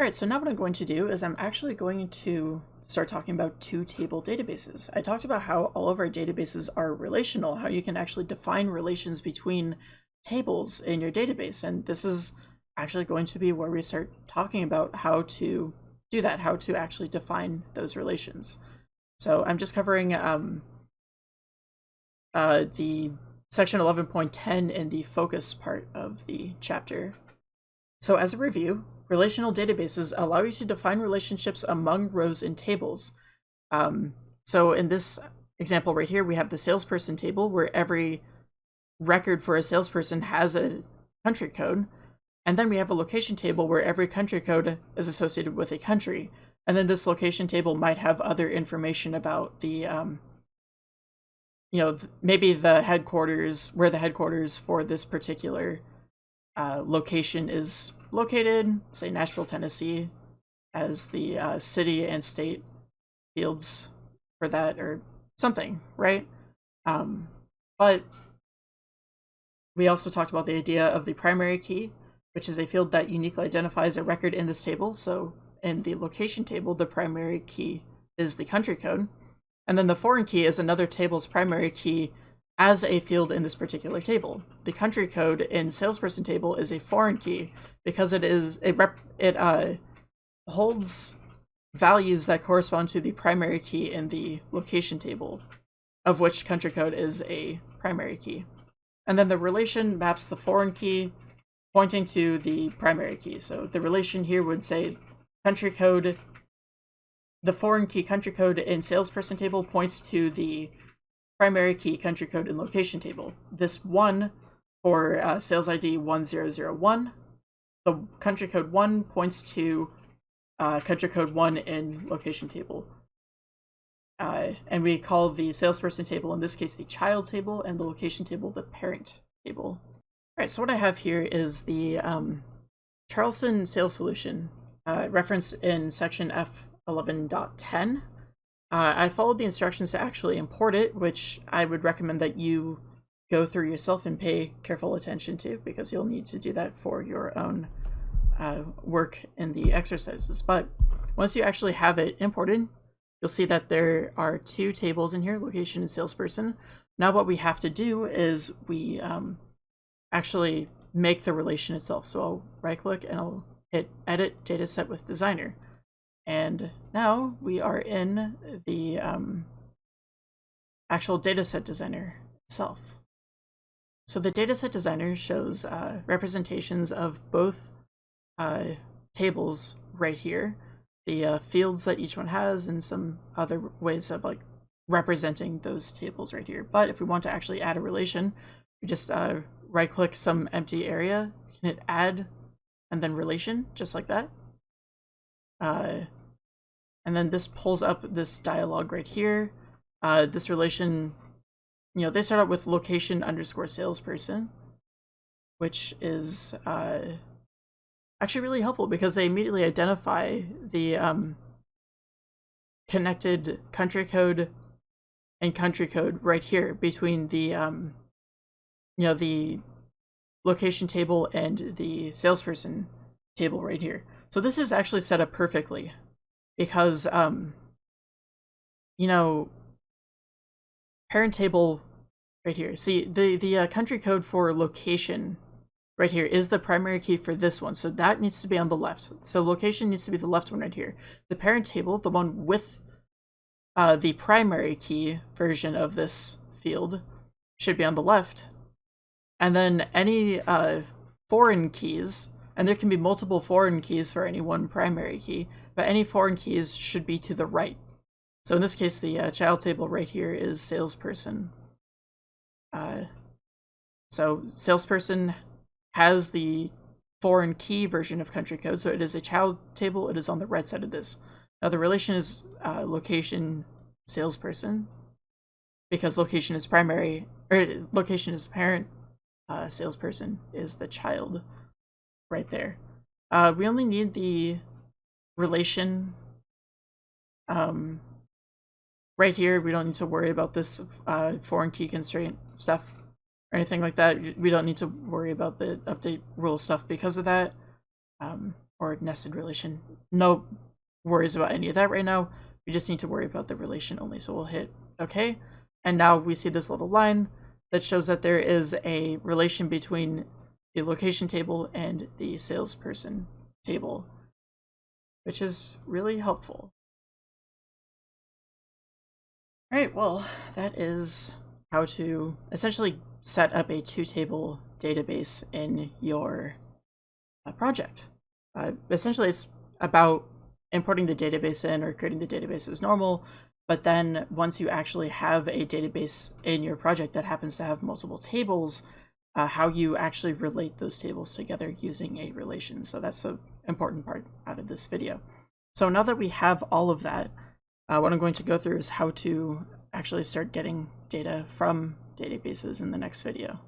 All right, so now what I'm going to do is I'm actually going to start talking about two table databases. I talked about how all of our databases are relational, how you can actually define relations between tables in your database. And this is actually going to be where we start talking about how to do that, how to actually define those relations. So I'm just covering um, uh, the section 11.10 in the focus part of the chapter. So as a review, relational databases allow you to define relationships among rows in tables. Um, so in this example right here, we have the salesperson table where every record for a salesperson has a country code. And then we have a location table where every country code is associated with a country. And then this location table might have other information about the, um, you know, maybe the headquarters, where the headquarters for this particular uh, location is located, say Nashville, Tennessee, as the uh, city and state fields for that or something, right? Um, but we also talked about the idea of the primary key, which is a field that uniquely identifies a record in this table. So in the location table, the primary key is the country code. And then the foreign key is another table's primary key as a field in this particular table. The country code in salesperson table is a foreign key because it is it rep it uh holds values that correspond to the primary key in the location table, of which country code is a primary key. And then the relation maps the foreign key pointing to the primary key. So the relation here would say country code, the foreign key country code in salesperson table points to the primary key country code and location table. This one for uh, sales ID 1001, the country code 1 points to uh, country code 1 in location table. Uh, and we call the salesperson table, in this case, the child table, and the location table the parent table. All right, so what I have here is the um, Charlson sales solution uh, referenced in section F11.10. Uh, I followed the instructions to actually import it, which I would recommend that you go through yourself and pay careful attention to because you'll need to do that for your own uh, work in the exercises. But once you actually have it imported, you'll see that there are two tables in here, location and salesperson. Now what we have to do is we um, actually make the relation itself. So I'll right click and I'll hit edit dataset with designer. And now we are in the um, actual dataset designer itself. So the dataset designer shows uh, representations of both uh, tables right here, the uh, fields that each one has, and some other ways of like representing those tables right here. But if we want to actually add a relation, we just uh, right click some empty area, hit add, and then relation, just like that. And then this pulls up this dialog right here. Uh, this relation, you know, they start out with location underscore salesperson, which is uh, actually really helpful because they immediately identify the um, connected country code and country code right here between the, um, you know, the location table and the salesperson table right here. So this is actually set up perfectly because um you know parent table right here. See the the uh, country code for location right here is the primary key for this one. So that needs to be on the left. So location needs to be the left one right here. The parent table the one with uh, the primary key version of this field should be on the left. And then any uh, foreign keys and there can be multiple foreign keys for any one primary key but any foreign keys should be to the right. So in this case, the uh, child table right here is salesperson. Uh, so salesperson has the foreign key version of country code, so it is a child table. It is on the right side of this. Now the relation is uh, location salesperson because location is primary, or location is parent, uh, salesperson is the child right there. Uh, we only need the relation um, right here we don't need to worry about this uh, foreign key constraint stuff or anything like that we don't need to worry about the update rule stuff because of that um, or nested relation. No worries about any of that right now. We just need to worry about the relation only. So we'll hit OK. And now we see this little line that shows that there is a relation between the location table and the salesperson table, which is really helpful. All right, well, that is how to essentially set up a two-table database in your uh, project. Uh, essentially, it's about importing the database in or creating the database as normal, but then once you actually have a database in your project that happens to have multiple tables, uh, how you actually relate those tables together using a relation. So that's an important part out of this video. So now that we have all of that, uh, what I'm going to go through is how to actually start getting data from databases in the next video.